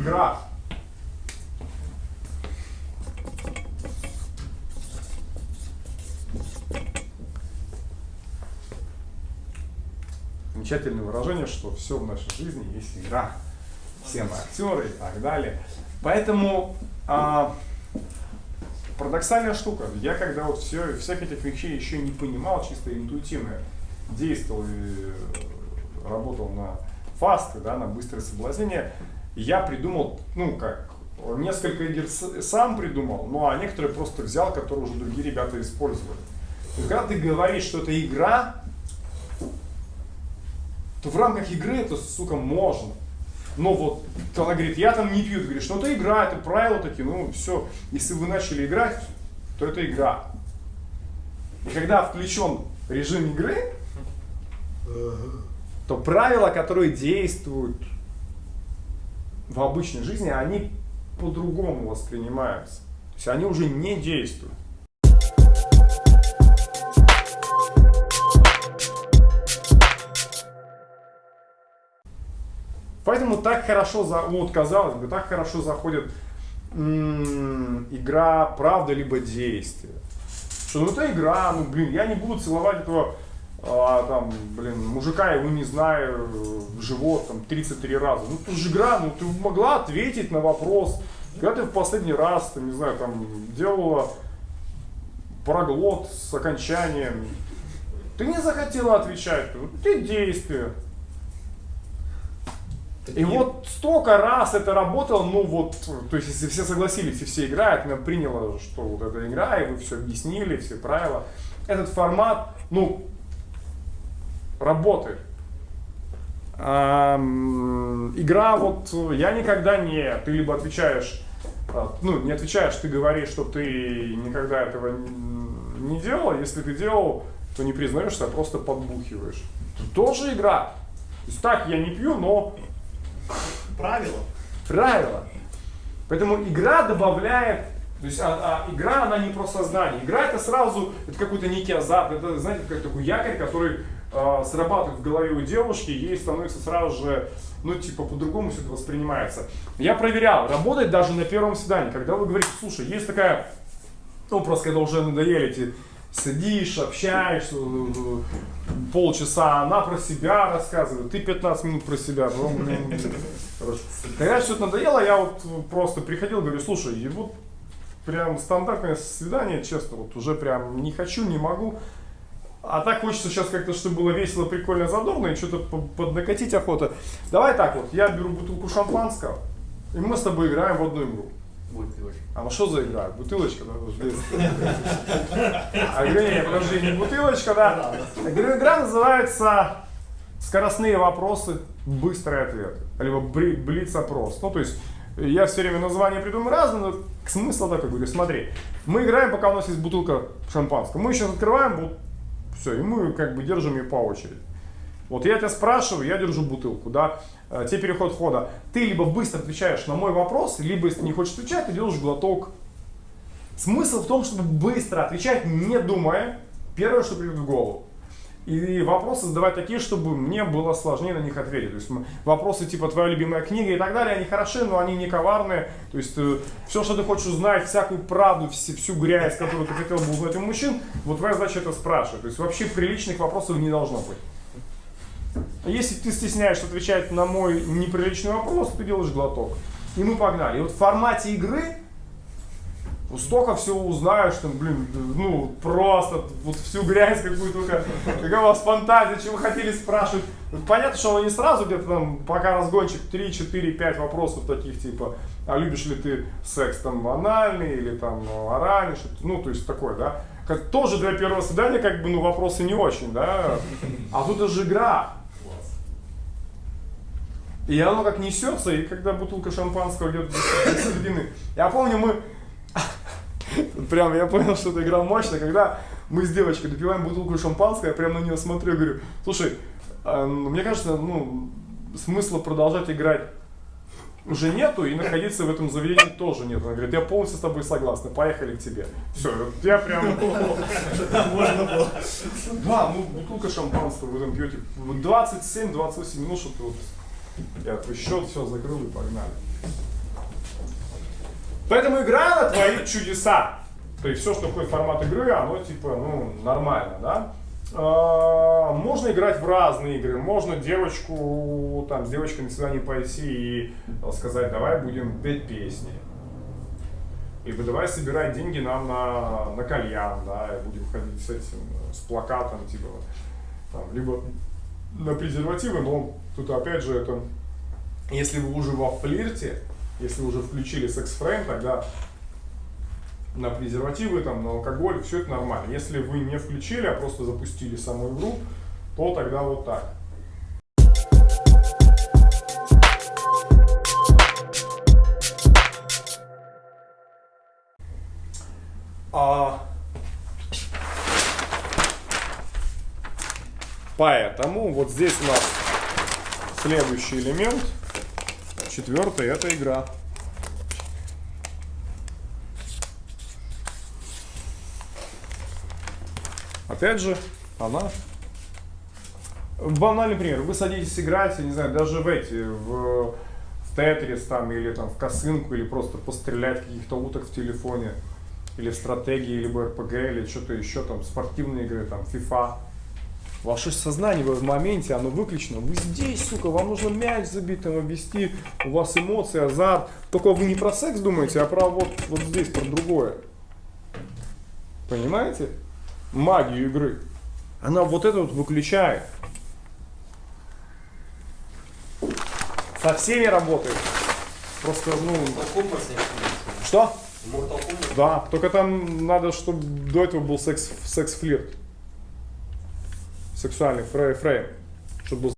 игра. Замечательное выражение, что все в нашей жизни есть игра. Все мы актеры и так далее. Поэтому а, парадоксальная штука. Я когда вот все, всех этих вещей еще не понимал, чисто интуитивно действовал и работал на фасты, да, на быстрое соблазнение, я придумал, ну как, несколько игр сам придумал, ну а некоторые просто взял, которые уже другие ребята использовали. И когда ты говоришь, что это игра, то в рамках игры это, сука, можно. Но вот она говорит, я там не пью, ты говоришь, ну это игра, это правила такие, ну все, если вы начали играть, то это игра. И когда включен режим игры, то правила, которые действуют в обычной жизни, они по-другому воспринимаются. То есть они уже не действуют. Поэтому так хорошо, за, вот казалось бы, так хорошо заходит игра правда либо действие. Что ну это игра, ну блин, я не буду целовать этого а, там, блин, мужика его не знаю, в живот там 33 раза. Ну это же игра, ну ты могла ответить на вопрос. Когда ты в последний раз, там, не знаю, там делала проглот с окончанием, ты не захотела отвечать, ты действие. И вот столько раз это работало, ну вот, то есть если все согласились и все играют, она приняла, что вот эта игра, и вы все объяснили, все правила, этот формат, ну, работает. А, игра вот, я никогда не, ты либо отвечаешь, а, ну, не отвечаешь, ты говоришь, что ты никогда этого не делал, если ты делал, то не признаешься, а просто подбухиваешь. Это тоже игра. То есть так, я не пью, но Правило. Правило. Поэтому игра добавляет, то есть а, а, игра, она не про сознание. Игра это сразу, это какой-то некий азарт, это, знаете, как такой якорь, который э, срабатывает в голове у девушки, ей становится сразу же, ну, типа, по-другому все это воспринимается. Я проверял, работает даже на первом свидании, когда вы говорите, слушай, есть такая, ну, просто когда уже надоели эти сидишь, общаешься, полчаса она про себя рассказывает, ты 15 минут про себя. Ну, Когда все это надоело, я вот просто приходил, говорю, слушай, вот прям стандартное свидание, честно, вот уже прям не хочу, не могу. А так хочется сейчас как-то, чтобы было весело, прикольно, задорно и что-то поднакатить охота. Давай так вот, я беру бутылку шампанского, и мы с тобой играем в одну игру. Бутылочка. А ну что за игра? Бутылочка, да? А говорю, нет, подожди, не бутылочка, да? Игра называется скоростные вопросы, быстрый ответ. Либо блиц-опрос. Ну, то есть, я все время названия придумаю разные, но смысл такой, говорю, смотри, мы играем, пока у нас есть бутылка шампанского. Мы сейчас открываем, все, и мы как бы держим ее по очереди. Вот я тебя спрашиваю, я держу бутылку, да, э, тебе переход хода. Ты либо быстро отвечаешь на мой вопрос, либо если не хочешь отвечать, ты делаешь глоток. Смысл в том, чтобы быстро отвечать, не думая, первое, что придет в голову. И вопросы задавать такие, чтобы мне было сложнее на них ответить. То есть вопросы типа «Твоя любимая книга» и так далее, они хороши, но они не коварные. То есть э, все, что ты хочешь узнать, всякую правду, всю, грязь, которую ты хотел бы узнать у мужчин, вот твоя задача это спрашивать. То есть вообще приличных вопросов не должно быть. Если ты стесняешься отвечать на мой неприличный вопрос, ты делаешь глоток. И мы погнали. И вот в формате игры столько всего узнаешь, там, блин, ну, просто вот всю грязь какую только, какая у вас фантазия, что вы хотели спрашивать. Понятно, что он не сразу где-то там, пока разгончик 3, 4, 5 вопросов таких, типа, а любишь ли ты секс там анальный или там оральный, что ну, то есть такое, да. Как, тоже для первого свидания, как бы, ну, вопросы не очень, да. А тут это же игра. И оно как несется, и когда бутылка шампанского идет до середины. Я помню, мы... Прям я понял, что эта игра мощная, когда мы с девочкой допиваем бутылку шампанского, я прям на нее смотрю и говорю, слушай, а, ну, мне кажется, ну, смысла продолжать играть уже нету, и находиться в этом заведении тоже нет. Она говорит, я полностью с тобой согласна, поехали к тебе. Все, я прям... Можно было. Да, ну бутылка шампанского в этом пьете 27-28 минут, что ты вот я твой счет, все, закрыл и погнали. Поэтому игра творит чудеса. То есть все, что входит в формат игры, оно типа, ну, нормально, да? А, Можно играть в разные игры. Можно девочку, там, с девочкой на свидание пойти и сказать, давай будем петь песни. Либо давай собирать деньги нам на, на кальян, да, и будем ходить с этим, с плакатом, типа, там, либо на презервативы, но тут опять же это, если вы уже во флирте, если уже включили секс-фрейм, тогда на презервативы, там, на алкоголь, все это нормально. Если вы не включили, а просто запустили саму игру, то тогда вот так. А... Поэтому вот здесь у нас следующий элемент, четвертый, это игра. Опять же, она... Банальный пример. Вы садитесь играть, я не знаю, даже в эти, в, в Тетрис там, или там в косынку, или просто пострелять каких-то уток в телефоне, или в стратегии, либо РПГ, или что-то еще там, спортивные игры, там, FIFA. Ваше сознание вы в моменте, оно выключено. Вы здесь, сука, вам нужно мяч забить, там, обвести, у вас эмоции, азарт. Только вы не про секс думаете, а про вот, вот здесь, про другое. Понимаете? Магию игры. Она вот это вот выключает. Со всеми работает. Просто, ну... Что? Да, только там надо, чтобы до этого был секс, секс-флирт. Сексуальный фрей, фрейм. Чтобы был